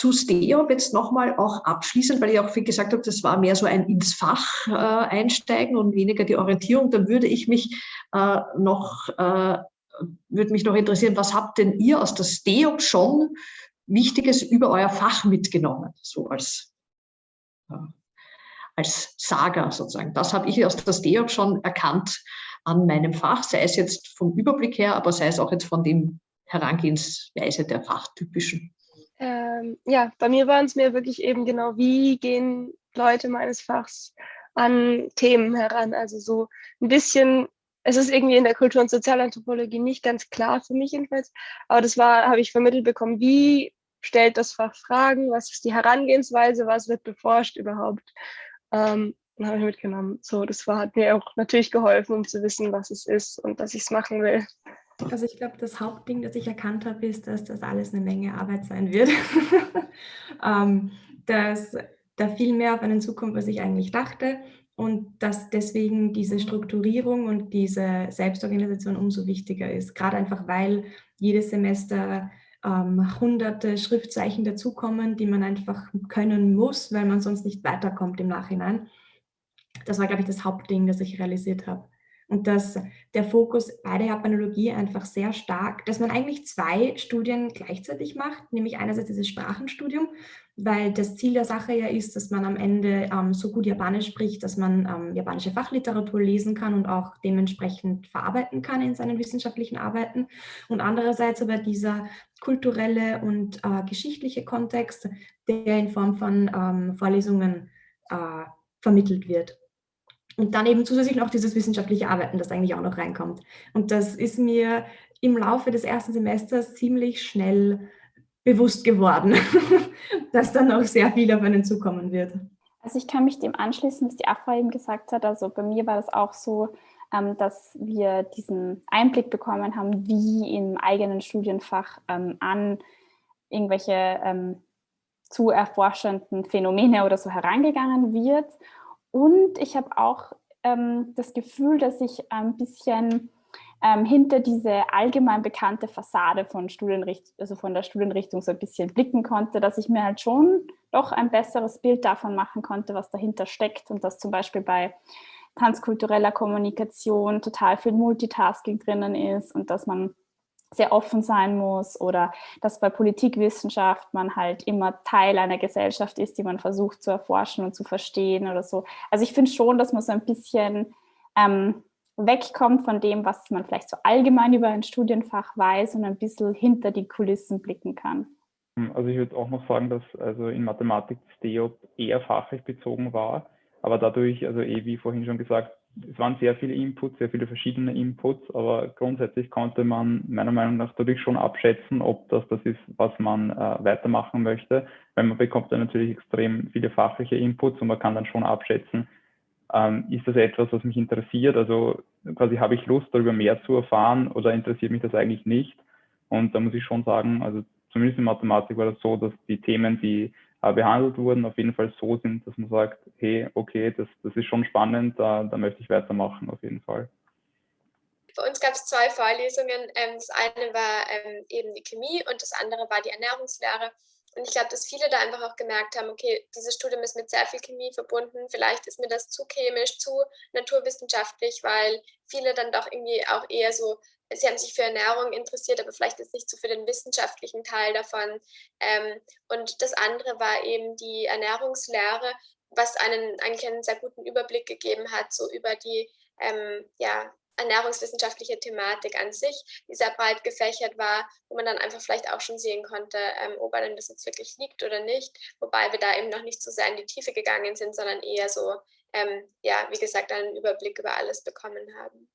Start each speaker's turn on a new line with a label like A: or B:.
A: zu STEOP jetzt nochmal auch abschließend, weil ich auch viel gesagt habe, das war mehr so ein ins Fach äh, einsteigen und weniger die Orientierung. Dann würde ich mich äh, noch, äh, würde mich noch interessieren, was habt denn ihr aus der STEOP schon Wichtiges über euer Fach mitgenommen, so als, äh, als Saga sozusagen. Das habe ich aus der STEOP schon erkannt an meinem Fach, sei es jetzt vom Überblick her, aber sei es auch jetzt von dem Herangehensweise der Fachtypischen.
B: Ähm, ja, bei mir waren es mir wirklich eben genau, wie gehen Leute meines Fachs an Themen heran. Also so ein bisschen, es ist irgendwie in der Kultur- und Sozialanthropologie nicht ganz klar für mich jedenfalls, aber das war, habe ich vermittelt bekommen, wie stellt das Fach Fragen, was ist die Herangehensweise, was wird beforscht überhaupt. Ähm, habe ich mitgenommen. So, das war, hat mir auch natürlich geholfen, um zu wissen, was es ist und dass ich es machen will.
C: Also ich glaube, das Hauptding, das ich erkannt habe, ist, dass das alles eine Menge Arbeit sein wird. ähm, dass da viel mehr auf einen zukommt, was ich eigentlich dachte und dass deswegen diese Strukturierung und diese Selbstorganisation umso wichtiger ist. Gerade einfach, weil jedes Semester ähm, hunderte Schriftzeichen dazukommen, die man einfach können muss, weil man sonst nicht weiterkommt im Nachhinein. Das war, glaube ich, das Hauptding, das ich realisiert habe. Und dass der Fokus bei der Japanologie einfach sehr stark, dass man eigentlich zwei Studien gleichzeitig macht, nämlich einerseits dieses Sprachenstudium, weil das Ziel der Sache ja ist, dass man am Ende ähm, so gut Japanisch spricht, dass man ähm, japanische Fachliteratur lesen kann und auch dementsprechend verarbeiten kann in seinen wissenschaftlichen Arbeiten. Und andererseits aber dieser kulturelle und äh, geschichtliche Kontext, der in Form von ähm, Vorlesungen äh, vermittelt wird. Und dann eben zusätzlich noch dieses wissenschaftliche Arbeiten, das eigentlich auch noch reinkommt. Und das ist mir im Laufe des ersten Semesters ziemlich schnell bewusst geworden, dass dann noch sehr viel auf einen zukommen wird.
D: Also ich kann mich dem anschließen, was die Afra eben gesagt hat. Also bei mir war das auch so, ähm, dass wir diesen Einblick bekommen haben, wie im eigenen Studienfach ähm, an irgendwelche ähm, zu erforschenden Phänomene oder so herangegangen wird und ich habe auch ähm, das Gefühl, dass ich ein bisschen ähm, hinter diese allgemein bekannte Fassade von, also von der Studienrichtung so ein bisschen blicken konnte, dass ich mir halt schon doch ein besseres Bild davon machen konnte, was dahinter steckt. Und dass zum Beispiel bei transkultureller Kommunikation total viel Multitasking drinnen ist und dass man sehr offen sein muss oder dass bei Politikwissenschaft man halt immer Teil einer Gesellschaft ist, die man versucht zu erforschen und zu verstehen oder so. Also ich finde schon, dass man so ein bisschen ähm, wegkommt von dem, was man vielleicht so allgemein über ein Studienfach weiß und ein bisschen hinter die Kulissen blicken kann.
E: Hm, also ich würde auch noch sagen, dass also in Mathematik das DEOP eher fachlich bezogen war, aber dadurch, also eh wie vorhin schon gesagt, es waren sehr viele Inputs, sehr viele verschiedene Inputs, aber grundsätzlich konnte man meiner Meinung nach dadurch schon abschätzen, ob das das ist, was man äh, weitermachen möchte, weil man bekommt dann natürlich extrem viele fachliche Inputs und man kann dann schon abschätzen, ähm, ist das etwas, was mich interessiert, also quasi habe ich Lust, darüber mehr zu erfahren oder interessiert mich das eigentlich nicht? Und da muss ich schon sagen, also zumindest in Mathematik war das so, dass die Themen, die behandelt wurden, auf jeden Fall so sind, dass man sagt, hey, okay, das, das ist schon spannend, da, da möchte ich weitermachen auf jeden Fall.
F: Bei uns gab es zwei Vorlesungen. Ähm, das eine war ähm, eben die Chemie und das andere war die Ernährungslehre. Und ich glaube, dass viele da einfach auch gemerkt haben, okay, dieses Studium ist mit sehr viel Chemie verbunden. Vielleicht ist mir das zu chemisch, zu naturwissenschaftlich, weil viele dann doch irgendwie auch eher so sie haben sich für Ernährung interessiert, aber vielleicht jetzt nicht so für den wissenschaftlichen Teil davon. Ähm, und das andere war eben die Ernährungslehre, was einen eigentlich einen sehr guten Überblick gegeben hat, so über die ähm, ja, ernährungswissenschaftliche Thematik an sich, die sehr breit gefächert war, wo man dann einfach vielleicht auch schon sehen konnte, ähm, ob einem das jetzt wirklich liegt oder nicht, wobei wir da eben noch nicht so sehr in die Tiefe gegangen sind, sondern eher so, ähm, ja, wie gesagt, einen Überblick über alles bekommen haben.